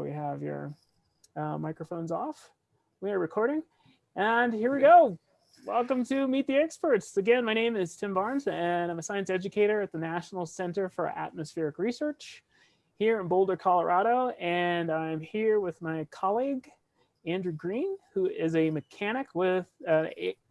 We have your uh, microphones off. We are recording. And here we go. Welcome to Meet the Experts. Again, my name is Tim Barnes, and I'm a science educator at the National Center for Atmospheric Research here in Boulder, Colorado. And I'm here with my colleague, Andrew Green, who is a mechanic with uh,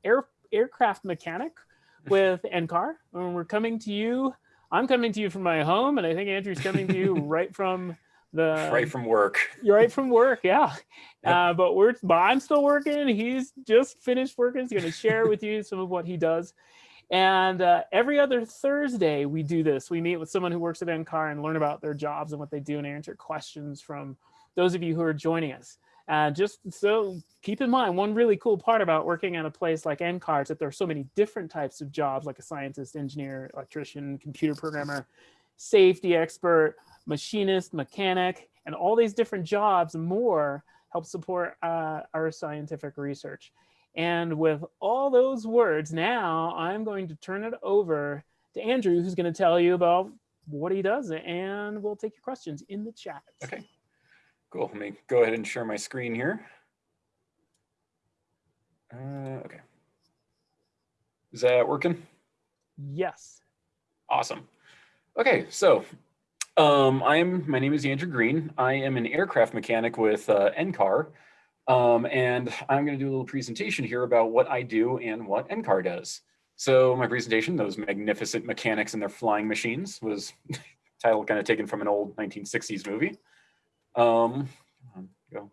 air, aircraft mechanic with NCAR. And we're coming to you. I'm coming to you from my home, and I think Andrew's coming to you right from the right from work. You're right from work, yeah. Yep. Uh, but we're but I'm still working. He's just finished working. He's going to share with you some of what he does. And uh, every other Thursday we do this. We meet with someone who works at NCAR and learn about their jobs and what they do and answer questions from those of you who are joining us. And just so keep in mind, one really cool part about working at a place like NCAR is that there are so many different types of jobs like a scientist, engineer, electrician, computer programmer, safety expert, machinist, mechanic, and all these different jobs more help support uh, our scientific research. And with all those words, now I'm going to turn it over to Andrew, who's going to tell you about what he does, and we'll take your questions in the chat. Okay, cool. Let me go ahead and share my screen here. Uh, okay. Is that working? Yes. Awesome. Okay, so um, I'm, my name is Andrew Green. I am an aircraft mechanic with uh, NCAR. Um, and I'm gonna do a little presentation here about what I do and what NCAR does. So my presentation, those magnificent mechanics and their flying machines was title kind of taken from an old 1960s movie. Um, go.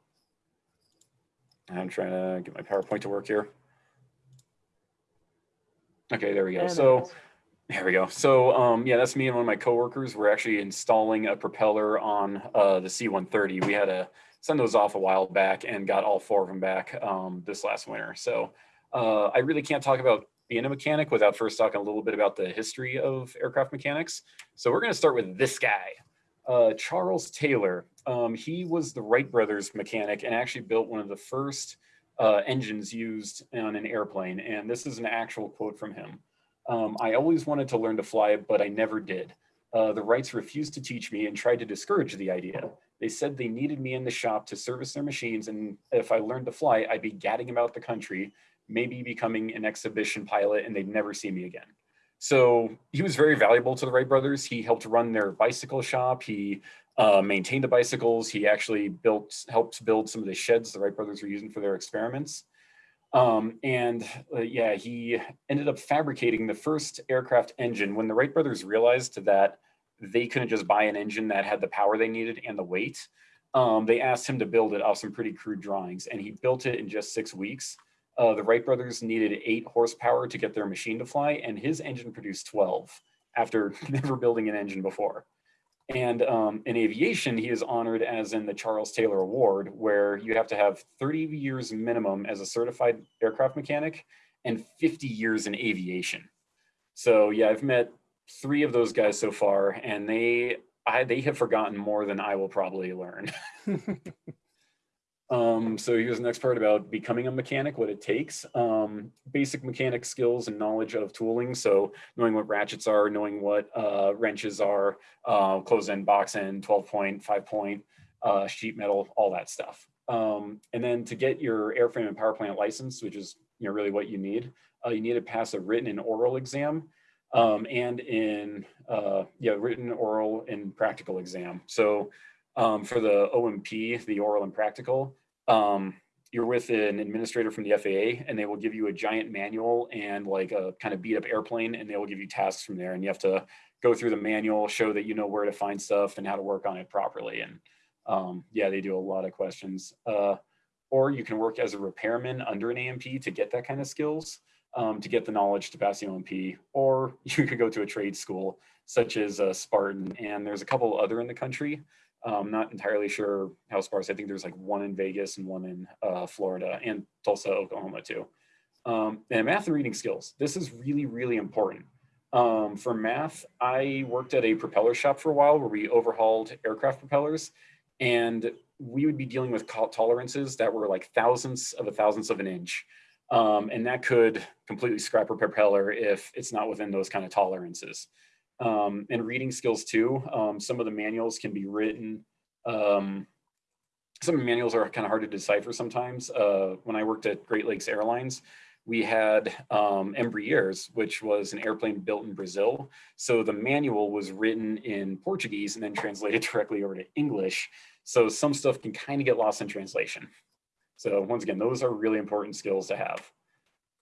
I'm trying to get my PowerPoint to work here. Okay, there we go. So there we go. So um, yeah, that's me and one of my coworkers. We're actually installing a propeller on uh, the C-130. We had to send those off a while back and got all four of them back um, this last winter. So uh, I really can't talk about being a mechanic without first talking a little bit about the history of aircraft mechanics. So we're going to start with this guy, uh, Charles Taylor. Um, he was the Wright brothers mechanic and actually built one of the first uh, engines used on an airplane. And this is an actual quote from him. Um, I always wanted to learn to fly, but I never did. Uh, the Wrights refused to teach me and tried to discourage the idea. They said they needed me in the shop to service their machines, and if I learned to fly, I'd be gadding about the country, maybe becoming an exhibition pilot, and they'd never see me again. So he was very valuable to the Wright brothers. He helped run their bicycle shop. He uh, maintained the bicycles. He actually built, helped build some of the sheds the Wright brothers were using for their experiments. Um, and uh, yeah, he ended up fabricating the first aircraft engine when the Wright brothers realized that they couldn't just buy an engine that had the power they needed and the weight. Um, they asked him to build it off some pretty crude drawings and he built it in just six weeks. Uh, the Wright brothers needed eight horsepower to get their machine to fly and his engine produced 12 after never building an engine before. And um, in aviation, he is honored as in the Charles Taylor Award, where you have to have 30 years minimum as a certified aircraft mechanic and 50 years in aviation. So yeah, I've met three of those guys so far, and they I, they have forgotten more than I will probably learn. um, so here's the next part about becoming a mechanic, what it takes. Um, basic mechanic skills and knowledge of tooling. So knowing what ratchets are, knowing what uh, wrenches are, uh, close end, box end, 12 point, five point, uh, sheet metal, all that stuff. Um, and then to get your airframe and power plant license, which is you know really what you need, uh, you need to pass a written and oral exam um, and in uh, yeah, written, oral, and practical exam. So um, for the O&P, the oral and practical, um, you're with an administrator from the FAA and they will give you a giant manual and like a kind of beat up airplane and they will give you tasks from there and you have to go through the manual, show that you know where to find stuff and how to work on it properly. And um, yeah, they do a lot of questions. Uh, or you can work as a repairman under an A&P to get that kind of skills um, to get the knowledge to pass the O&P, or you could go to a trade school such as uh, Spartan, and there's a couple other in the country. I'm not entirely sure how sparse. I think there's like one in Vegas and one in uh, Florida and Tulsa, Oklahoma too. Um, and math and reading skills. This is really, really important. Um, for math, I worked at a propeller shop for a while where we overhauled aircraft propellers and we would be dealing with tolerances that were like thousandths of a thousandth of an inch. Um, and that could completely scrap a propeller if it's not within those kind of tolerances. Um, and reading skills too, um, some of the manuals can be written um, some manuals are kind of hard to decipher sometimes. Uh, when I worked at Great Lakes Airlines, we had um, Embraers, which was an airplane built in Brazil. So the manual was written in Portuguese and then translated directly over to English. So some stuff can kind of get lost in translation. So once again, those are really important skills to have.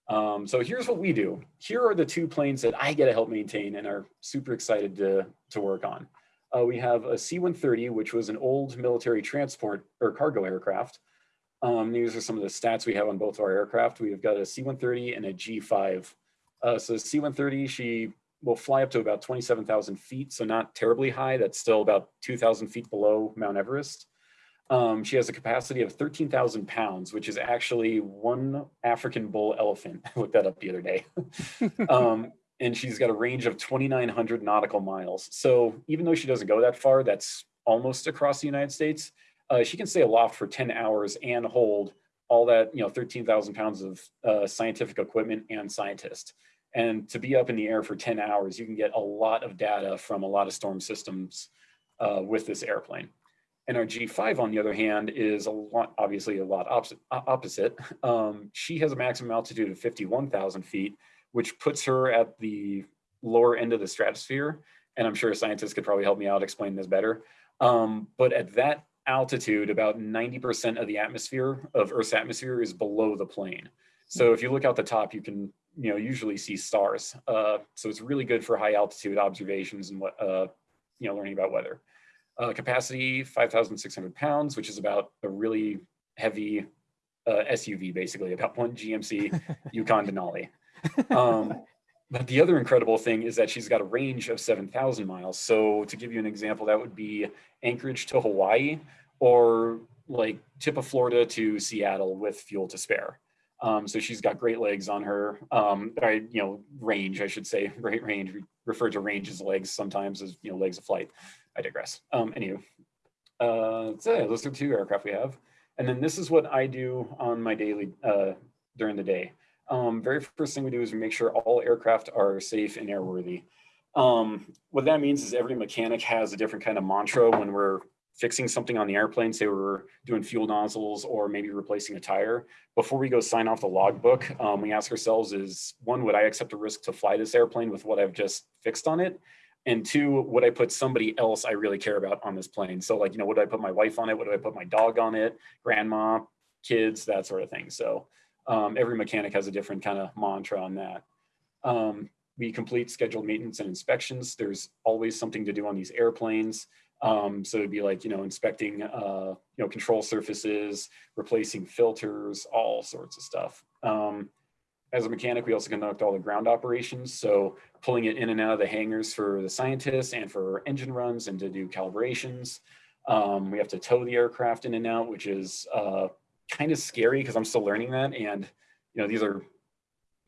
Um, so here's what we do. Here are the two planes that I get to help maintain and are super excited to, to work on. Uh, we have a C-130, which was an old military transport or cargo aircraft. Um, these are some of the stats we have on both of our aircraft. We've got a C-130 and a G5. Uh, so C-130, she will fly up to about 27,000 feet, so not terribly high. That's still about 2,000 feet below Mount Everest. Um, she has a capacity of 13,000 pounds, which is actually one African bull elephant. I looked that up the other day. um, and she's got a range of 2,900 nautical miles. So even though she doesn't go that far, that's almost across the United States, uh, she can stay aloft for 10 hours and hold all that, you know, 13,000 pounds of uh, scientific equipment and scientists. And to be up in the air for 10 hours, you can get a lot of data from a lot of storm systems uh, with this airplane. And our G5, on the other hand, is a lot, obviously a lot opposite. Um, she has a maximum altitude of 51,000 feet, which puts her at the lower end of the stratosphere. And I'm sure scientists could probably help me out explain this better. Um, but at that altitude, about 90% of the atmosphere of Earth's atmosphere is below the plane. So if you look out the top, you can you know usually see stars. Uh, so it's really good for high altitude observations and what uh, you know learning about weather. Uh, capacity 5,600 pounds, which is about a really heavy uh, SUV, basically about one GMC Yukon Denali. Um, but the other incredible thing is that she's got a range of 7,000 miles. So to give you an example, that would be Anchorage to Hawaii or like tip of Florida to Seattle with fuel to spare. Um, so she's got great legs on her, um, or, you know, range, I should say, great range. We refer to range as legs sometimes as, you know, legs of flight. I digress. Um, anyway, uh, so yeah, those are two aircraft we have. And then this is what I do on my daily, uh, during the day. Um, very first thing we do is we make sure all aircraft are safe and airworthy. Um, what that means is every mechanic has a different kind of mantra when we're fixing something on the airplane, say we're doing fuel nozzles or maybe replacing a tire. Before we go sign off the logbook, um, we ask ourselves is one, would I accept a risk to fly this airplane with what I've just fixed on it? And two, would I put somebody else I really care about on this plane? So like, you know, would I put my wife on it? Would I put my dog on it? Grandma, kids, that sort of thing. So um, every mechanic has a different kind of mantra on that. Um, we complete scheduled maintenance and inspections. There's always something to do on these airplanes. Um, so it'd be like, you know, inspecting, uh, you know, control surfaces, replacing filters, all sorts of stuff. As a mechanic, we also conduct all the ground operations. So pulling it in and out of the hangars for the scientists and for engine runs and to do calibrations. Um, we have to tow the aircraft in and out, which is uh, kind of scary because I'm still learning that. And, you know, these are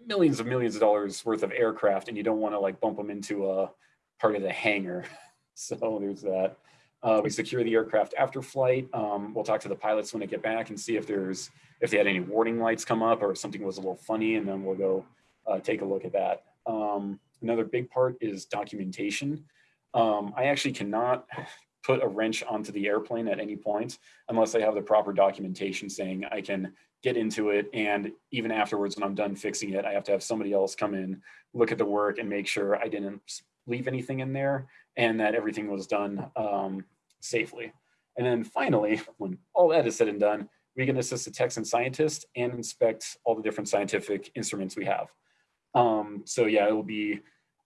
millions of millions of dollars worth of aircraft and you don't want to like bump them into a part of the hangar. so there's that. Uh, we secure the aircraft after flight. Um, we'll talk to the pilots when they get back and see if there's if they had any warning lights come up or if something was a little funny, and then we'll go uh, take a look at that. Um, another big part is documentation. Um, I actually cannot put a wrench onto the airplane at any point unless I have the proper documentation saying I can get into it. And even afterwards, when I'm done fixing it, I have to have somebody else come in, look at the work and make sure I didn't leave anything in there and that everything was done um, safely. And then finally, when all that is said and done, we can assist the techs and scientists and inspect all the different scientific instruments we have. Um, so yeah, it will be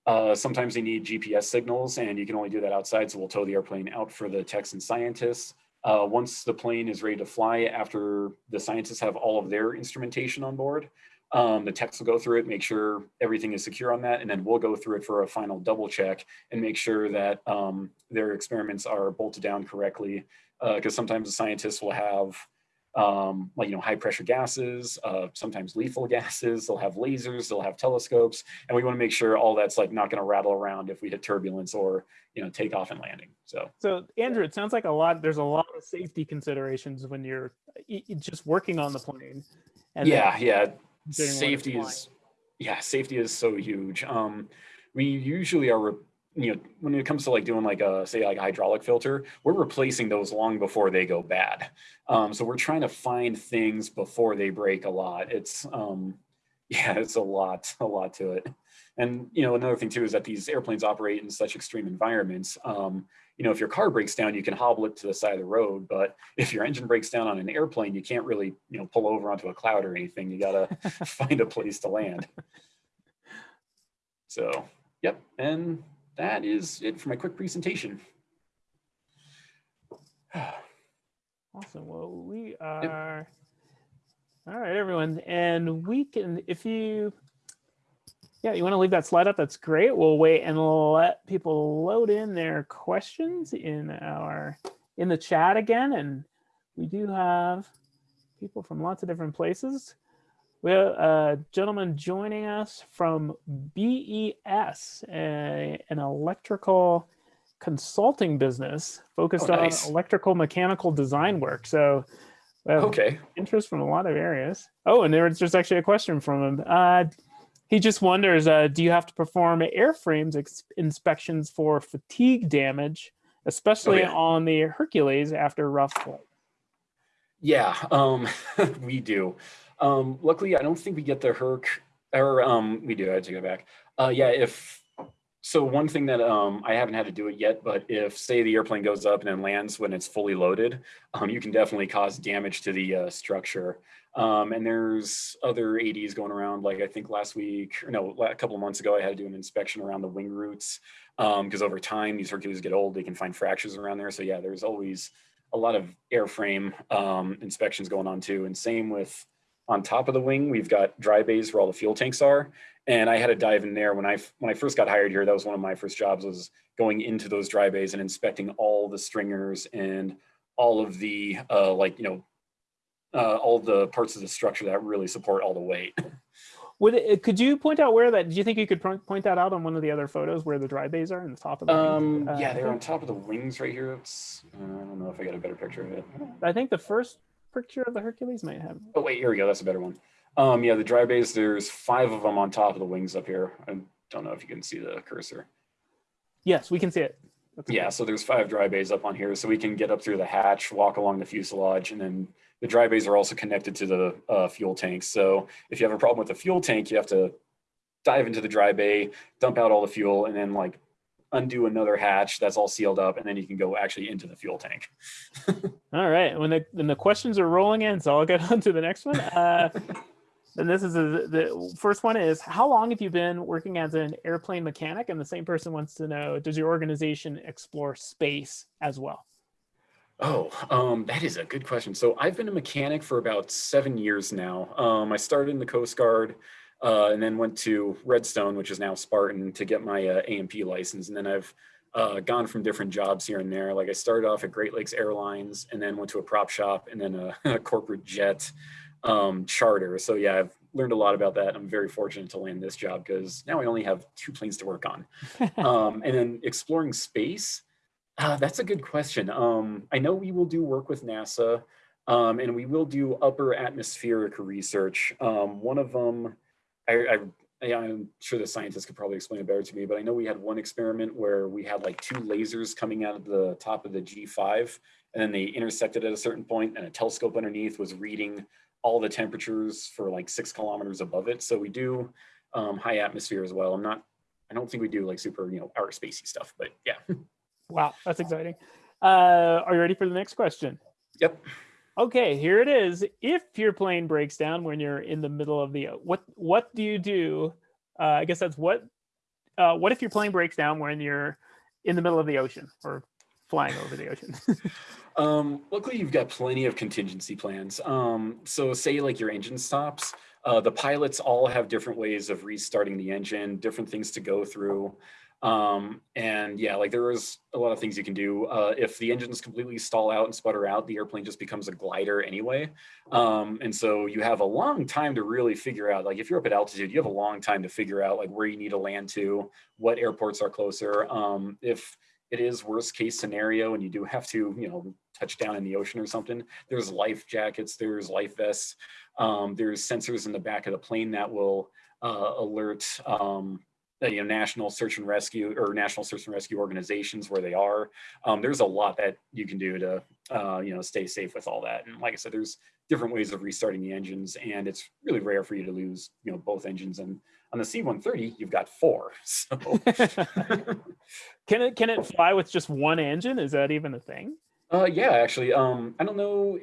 uh, sometimes they need GPS signals and you can only do that outside. So we'll tow the airplane out for the techs and scientists. Uh, once the plane is ready to fly, after the scientists have all of their instrumentation on board, um, the techs will go through it, make sure everything is secure on that, and then we'll go through it for a final double check and make sure that um, their experiments are bolted down correctly. Because uh, sometimes the scientists will have um, like, you know, high pressure gases, uh, sometimes lethal gases, they'll have lasers, they'll have telescopes, and we wanna make sure all that's like not gonna rattle around if we hit turbulence or, you know, take off and landing, so. So Andrew, it sounds like a lot, there's a lot of safety considerations when you're just working on the plane. And yeah, yeah, safety is, yeah, safety is so huge. Um, we usually are you know, when it comes to like doing like a, say like a hydraulic filter, we're replacing those long before they go bad. Um, so we're trying to find things before they break a lot. It's, um, yeah, it's a lot, a lot to it. And, you know, another thing too is that these airplanes operate in such extreme environments. Um, you know, if your car breaks down, you can hobble it to the side of the road. But if your engine breaks down on an airplane, you can't really, you know, pull over onto a cloud or anything. You got to find a place to land. So, yep. And that is it for my quick presentation. awesome. Well, we are, yep. all right, everyone. And we can, if you, yeah, you want to leave that slide up, that's great. We'll wait and let people load in their questions in our, in the chat again. And we do have people from lots of different places. We have a gentleman joining us from BES, a, an electrical consulting business focused oh, nice. on electrical mechanical design work. So okay. interest from a lot of areas. Oh, and there's just actually a question from him. Uh, he just wonders, uh, do you have to perform airframes inspections for fatigue damage, especially oh, yeah. on the Hercules after rough flight? Yeah, um, we do. Um, luckily, I don't think we get the Herc, or um, we do, I take it back. Uh, yeah, if, so one thing that um, I haven't had to do it yet, but if say the airplane goes up and then lands when it's fully loaded, um, you can definitely cause damage to the uh, structure. Um, and there's other ADs going around, like I think last week, or no, a couple of months ago, I had to do an inspection around the wing roots because um, over time, these Hercules get old, they can find fractures around there. So yeah, there's always a lot of airframe um, inspections going on too. And same with on top of the wing, we've got dry bays where all the fuel tanks are. And I had to dive in there when I when I first got hired here. That was one of my first jobs was going into those dry bays and inspecting all the stringers and all of the uh, like you know uh, all the parts of the structure that really support all the weight. Would it, could you point out where that? Do you think you could point that out on one of the other photos where the dry bays are in the top of the? Um, uh, yeah, they're on top of the wings right here. It's I don't know if I got a better picture of it. I think the first picture of the Hercules might have. Oh wait, here we go. That's a better one. Um, yeah, the dry bays. There's five of them on top of the wings up here. I don't know if you can see the cursor. Yes, we can see it. yeah, so there's five dry bays up on here, so we can get up through the hatch, walk along the fuselage, and then the dry bays are also connected to the uh, fuel tanks. So if you have a problem with the fuel tank, you have to dive into the dry bay, dump out all the fuel, and then like undo another hatch that's all sealed up, and then you can go actually into the fuel tank. all right. When the when the questions are rolling in, so I'll get on to the next one. Uh, and this is a, the first one is how long have you been working as an airplane mechanic? And the same person wants to know, does your organization explore space as well? Oh, um, that is a good question. So I've been a mechanic for about seven years now. Um, I started in the Coast Guard uh, and then went to Redstone, which is now Spartan, to get my uh, A&P license. And then I've uh, gone from different jobs here and there. Like I started off at Great Lakes Airlines and then went to a prop shop and then a, a corporate jet um, charter. So yeah, I've learned a lot about that. I'm very fortunate to land this job because now I only have two planes to work on. um, and then exploring space, uh, that's a good question. Um, I know we will do work with NASA um, and we will do upper atmospheric research. Um, one of them, I, I, I'm sure the scientists could probably explain it better to me, but I know we had one experiment where we had like two lasers coming out of the top of the G5 and then they intersected at a certain point and a telescope underneath was reading all the temperatures for like six kilometers above it. So we do um, high atmosphere as well. I'm not, I don't think we do like super, you know, outer spacey stuff, but yeah. Wow, that's exciting. Uh, are you ready for the next question? Yep. Okay, here it is. If your plane breaks down when you're in the middle of the what what do you do? Uh, I guess that's what uh, what if your plane breaks down when you're in the middle of the ocean or flying over the ocean? um, luckily, you've got plenty of contingency plans. Um, so say like your engine stops, uh, the pilots all have different ways of restarting the engine, different things to go through. Um, and yeah, like there is a lot of things you can do. Uh, if the engines completely stall out and sputter out, the airplane just becomes a glider anyway. Um, and so you have a long time to really figure out, like if you're up at altitude, you have a long time to figure out like where you need to land to, what airports are closer. Um, if it is worst case scenario and you do have to, you know, touch down in the ocean or something, there's life jackets, there's life vests, um, there's sensors in the back of the plane that will uh, alert um, you know, national search and rescue or national search and rescue organizations where they are. Um, there's a lot that you can do to, uh, you know, stay safe with all that. And like I said, there's different ways of restarting the engines and it's really rare for you to lose, you know, both engines. And on the C-130, you've got four. So can it, can it fly with just one engine? Is that even a thing? Uh, yeah, actually, um, I don't know.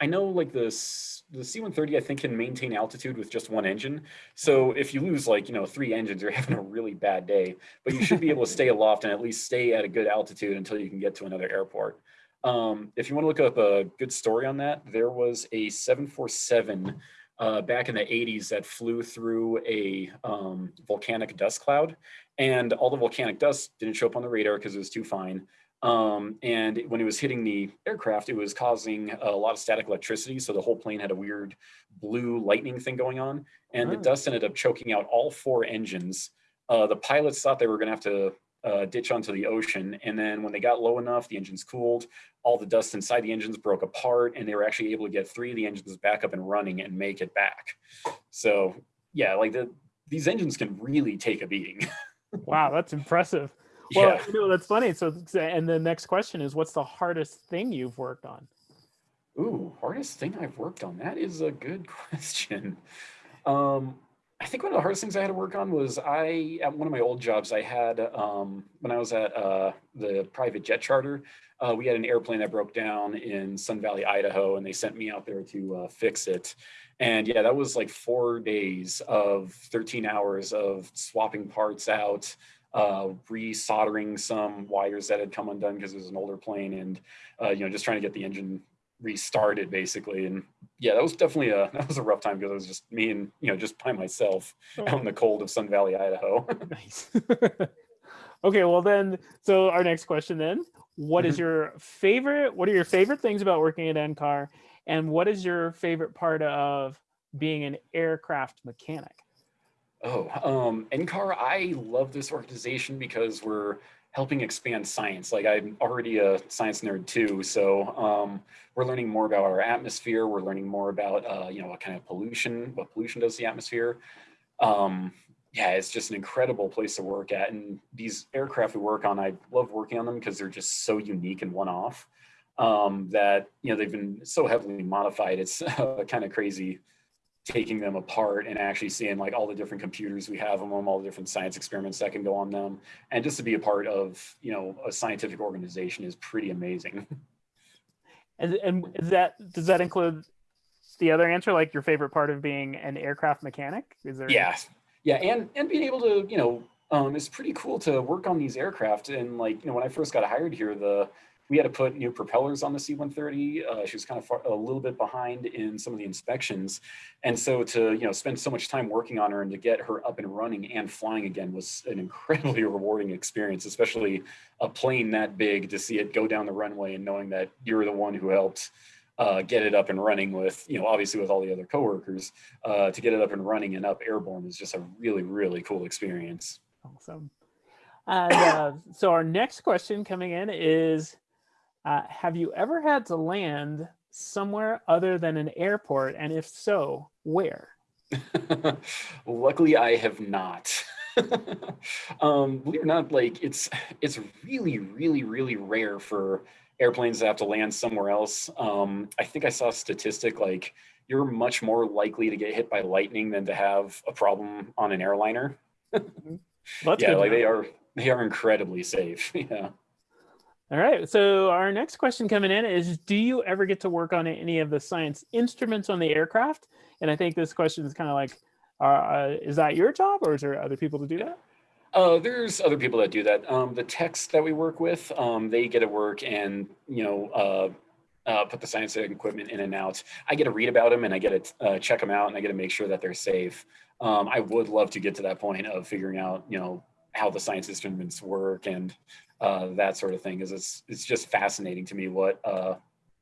I know like this, the C-130, I think can maintain altitude with just one engine. So if you lose like, you know, three engines, you're having a really bad day, but you should be able to stay aloft and at least stay at a good altitude until you can get to another airport. Um, if you want to look up a good story on that, there was a 747 uh, back in the 80s that flew through a um, volcanic dust cloud and all the volcanic dust didn't show up on the radar because it was too fine. Um, and when it was hitting the aircraft, it was causing a lot of static electricity. So the whole plane had a weird blue lightning thing going on. And oh. the dust ended up choking out all four engines. Uh, the pilots thought they were going to have to uh, ditch onto the ocean. And then when they got low enough, the engines cooled, all the dust inside the engines broke apart, and they were actually able to get three of the engines back up and running and make it back. So yeah, like the, these engines can really take a beating. wow, that's impressive. Well, yeah. you know, that's funny. So, and the next question is, what's the hardest thing you've worked on? Ooh, hardest thing I've worked on. That is a good question. Um, I think one of the hardest things I had to work on was I, at one of my old jobs, I had, um, when I was at uh, the private jet charter, uh, we had an airplane that broke down in Sun Valley, Idaho, and they sent me out there to uh, fix it. And yeah, that was like four days of 13 hours of swapping parts out, uh, resoldering some wires that had come undone because it was an older plane and, uh, you know, just trying to get the engine restarted basically. And yeah, that was definitely a, that was a rough time because it was just me and, you know, just by myself oh. out in the cold of Sun Valley, Idaho. nice. okay. Well then, so our next question then, what is mm-hmm. your favorite, what are your favorite things about working at NCAR and what is your favorite part of being an aircraft mechanic? Oh, um, NCAR, I love this organization because we're helping expand science. Like I'm already a science nerd too, so um, we're learning more about our atmosphere. We're learning more about uh, you know what kind of pollution, what pollution does the atmosphere. Um, yeah, it's just an incredible place to work at. And these aircraft we work on, I love working on them because they're just so unique and one-off. Um, that you know they've been so heavily modified. It's kind of crazy taking them apart and actually seeing like all the different computers we have on them, all the different science experiments that can go on them. And just to be a part of, you know, a scientific organization is pretty amazing. And, and that, does that include the other answer, like your favorite part of being an aircraft mechanic? Is there? Yeah. Yeah. And, and being able to, you know, um, it's pretty cool to work on these aircraft. And like, you know, when I first got hired here, the, we had to put new propellers on the C-130. Uh, she was kind of far, a little bit behind in some of the inspections. And so to, you know, spend so much time working on her and to get her up and running and flying again was an incredibly rewarding experience, especially a plane that big to see it go down the runway and knowing that you're the one who helped uh, get it up and running with, you know, obviously with all the other coworkers, uh, to get it up and running and up airborne is just a really, really cool experience. Awesome. And uh, so our next question coming in is, uh, have you ever had to land somewhere other than an airport? And if so, where? Luckily, I have not. um, believe it or not, like it's it's really, really, really rare for airplanes to have to land somewhere else. Um, I think I saw a statistic like you're much more likely to get hit by lightning than to have a problem on an airliner. Mm-hmm. yeah, like they are they are incredibly safe. yeah. All right, so our next question coming in is, do you ever get to work on any of the science instruments on the aircraft? And I think this question is kind of like, uh, uh, is that your job or is there other people to do that? Uh, there's other people that do that. Um, the techs that we work with, um, they get to work and, you know, uh, uh, put the science equipment in and out. I get to read about them and I get to uh, check them out and I get to make sure that they're safe. Um, I would love to get to that point of figuring out, you know, how the science instruments work and uh, that sort of thing is it's it's just fascinating to me what uh,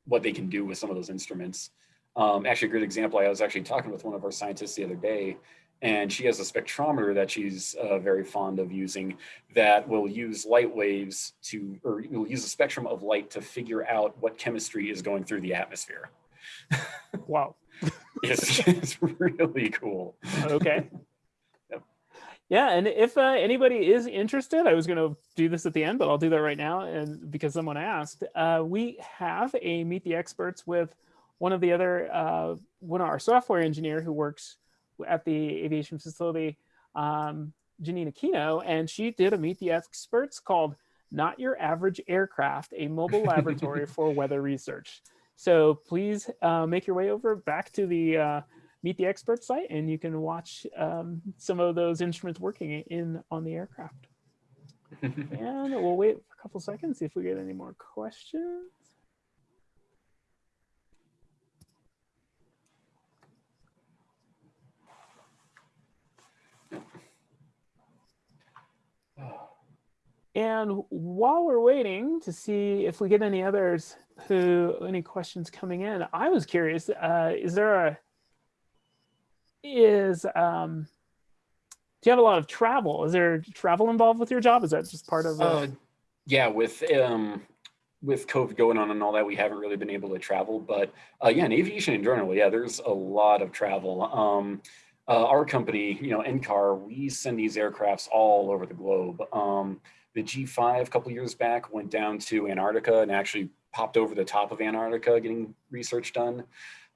what they can do with some of those instruments. Um, actually, a great example. I was actually talking with one of our scientists the other day, and she has a spectrometer that she's uh, very fond of using that will use light waves to, or will use a spectrum of light to figure out what chemistry is going through the atmosphere. Wow. it's, it's really cool. Okay. Yeah, and if uh, anybody is interested, I was going to do this at the end, but I'll do that right now, and because someone asked, uh, we have a meet the experts with one of the other uh, one of our software engineer who works at the aviation facility, um, Janina Kino, and she did a meet the experts called "Not Your Average Aircraft: A Mobile Laboratory for Weather Research." So please uh, make your way over back to the uh, Meet the Expert site and you can watch um, some of those instruments working in on the aircraft. and we'll wait for a couple seconds see if we get any more questions. And while we're waiting to see if we get any others who, any questions coming in, I was curious, uh, is there a, is um do you have a lot of travel? Is there travel involved with your job? Is that just part of uh, yeah with um with covid going on and all that we haven't really been able to travel but uh yeah in aviation in general yeah there's a lot of travel. Um uh, our company you know ncar we send these aircrafts all over the globe. Um the g5 a couple years back went down to antarctica and actually popped over the top of antarctica getting research done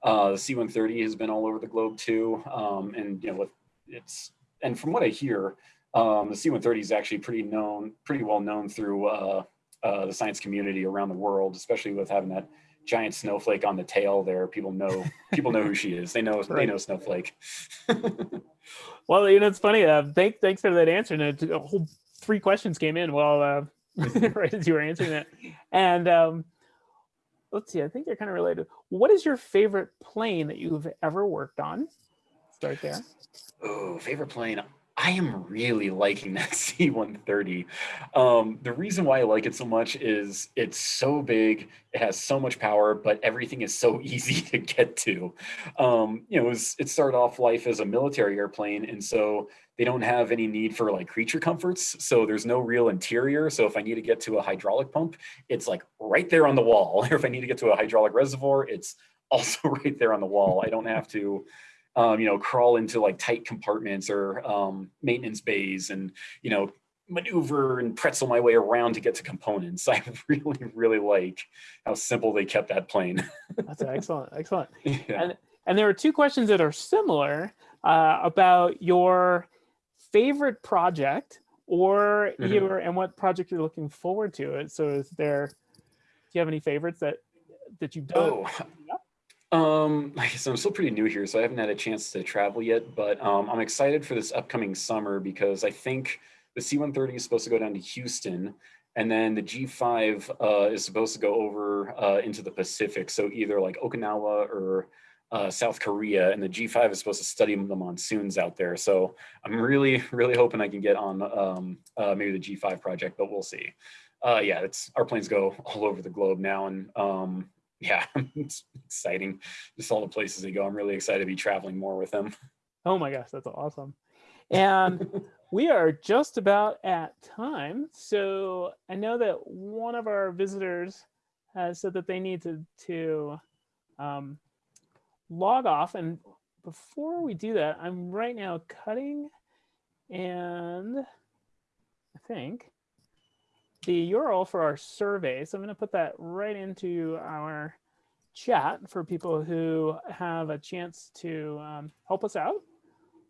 uh, the C-130 has been all over the globe too, um, and you know, it's and from what I hear, um, the C-130 is actually pretty known, pretty well known through uh, uh, the science community around the world, especially with having that giant snowflake on the tail there. People know people know who she is. They know right. they know Snowflake. well, you know, it's funny. Uh, thank, thanks for that answer. And a whole three questions came in while uh, right as you were answering that, and um, let's see, I think they're kind of related. What is your favorite plane that you've ever worked on? Start there. Oh, favorite plane. I am really liking that C-130. Um, the reason why I like it so much is it's so big, it has so much power, but everything is so easy to get to. Um, you know, it, was, it started off life as a military airplane, and so they don't have any need for like creature comforts. So there's no real interior. So if I need to get to a hydraulic pump, it's like right there on the wall. Or if I need to get to a hydraulic reservoir, it's also right there on the wall. I don't have to, um, you know, crawl into like tight compartments or um, maintenance bays and, you know, maneuver and pretzel my way around to get to components. I really, really like how simple they kept that plane. That's excellent. Excellent. Yeah. And, and there are two questions that are similar uh, about your favorite project or mm -hmm. your and what project you're looking forward to. It so is there, do you have any favorites that that you've done? Oh. Um, like I said, I'm still pretty new here, so I haven't had a chance to travel yet, but um, I'm excited for this upcoming summer because I think the C-130 is supposed to go down to Houston and then the G5 uh, is supposed to go over uh, into the Pacific. So either like Okinawa or uh, South Korea, and the G5 is supposed to study the monsoons out there. So I'm really, really hoping I can get on um, uh, maybe the G5 project, but we'll see. Uh, yeah, it's our planes go all over the globe now, and um, yeah, it's exciting. Just all the places they go. I'm really excited to be traveling more with them. Oh my gosh, that's awesome. And we are just about at time. So I know that one of our visitors has said that they need to, to um, log off. And before we do that, I'm right now cutting and I think the URL for our survey. So I'm going to put that right into our chat for people who have a chance to um, help us out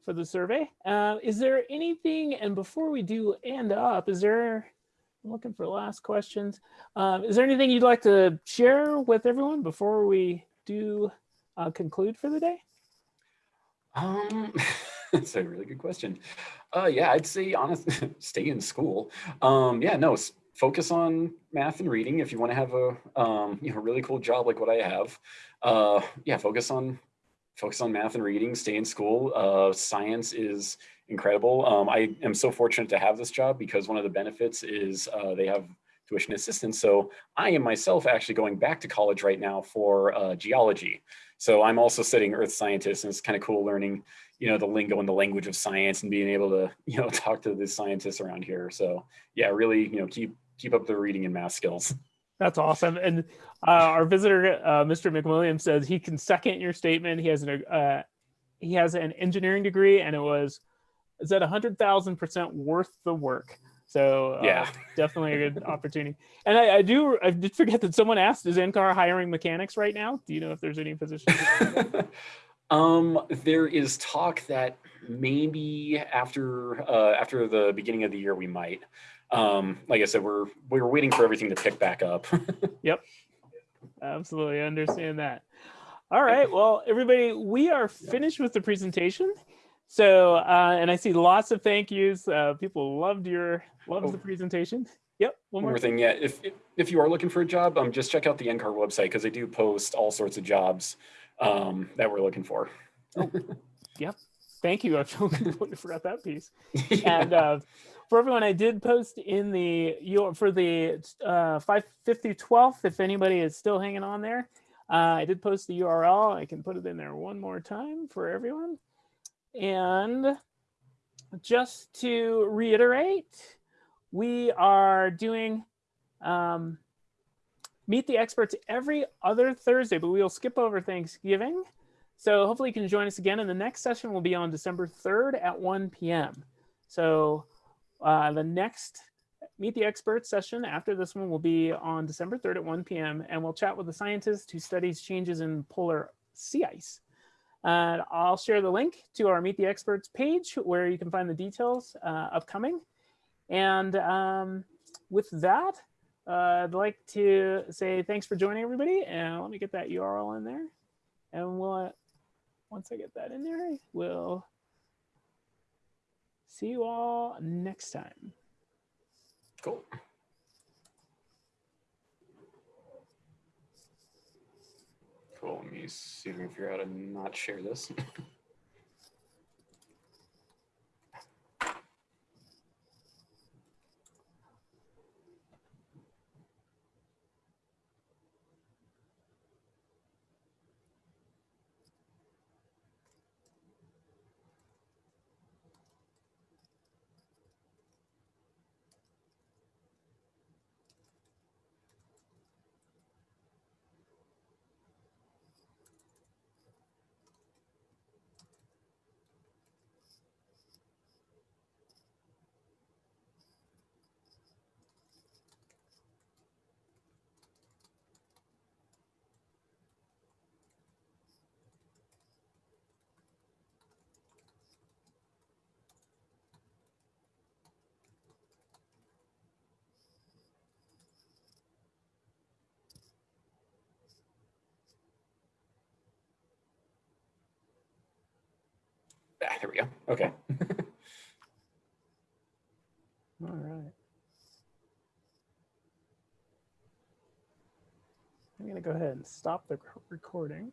for the survey. Uh, is there anything, and before we do end up, is there, I'm looking for last questions. Um, is there anything you'd like to share with everyone before we do uh, conclude for the day? Um, that's a really good question. Uh, yeah, I'd say honestly, stay in school. Um, yeah, no, focus on math and reading if you want to have a um, you know really cool job like what I have. Uh, yeah, focus on focus on math and reading. Stay in school. Uh, science is incredible. Um, I am so fortunate to have this job because one of the benefits is uh, they have tuition assistance. So I am myself actually going back to college right now for uh, geology. So I'm also studying earth scientists and it's kind of cool learning, you know, the lingo and the language of science and being able to, you know, talk to the scientists around here. So yeah, really, you know, keep, keep up the reading and math skills. That's awesome. And uh, our visitor, uh, Mr. McWilliams says he can second your statement. He has an, uh, he has an engineering degree and it was is at hundred thousand percent worth the work. So uh, Yeah. definitely a good opportunity. And I, I do I did forget that someone asked, is NCAR hiring mechanics right now? Do you know if there's any positions? um, there is talk that maybe after uh, after the beginning of the year we might. Um, like I said, we're we're waiting for everything to pick back up. Yep. Absolutely understand that. All right. Well, everybody, we are finished with the presentation. So, uh, and I see lots of thank yous. Uh, people loved your loved Oh. the presentation. Yep. One One more more thing, yeah. If if- you are looking for a job, um, just check out the NCAR website because they do post all sorts of jobs um, that we're looking for. oh, Yep. Thank you. I forgot that piece. And uh, for everyone, I did post in the your for the uh, 550 12th. If anybody is still hanging on there, uh, I did post the URL. I can put it in there one more time for everyone. And just to reiterate, we are doing um, meet the experts every other Thursday, but we will skip over Thanksgiving. So hopefully you can join us again. And the next session will be on December 3rd at 1 p.m. So uh, the next Meet the Experts session after this one will be on December 3rd at 1 p.m. And we'll chat with the scientist who studies changes in polar sea ice. And I'll share the link to our Meet the Experts page where you can find the details uh, upcoming. And um, with that, uh, I'd like to say thanks for joining everybody. And let me get that URL in there. And we'll, once I get that in there, we'll see you all next time. Cool. Cool. Let me see if I can figure out how to not share this. Ah, there we go. Okay. All right. I'm going to go ahead and stop the recording.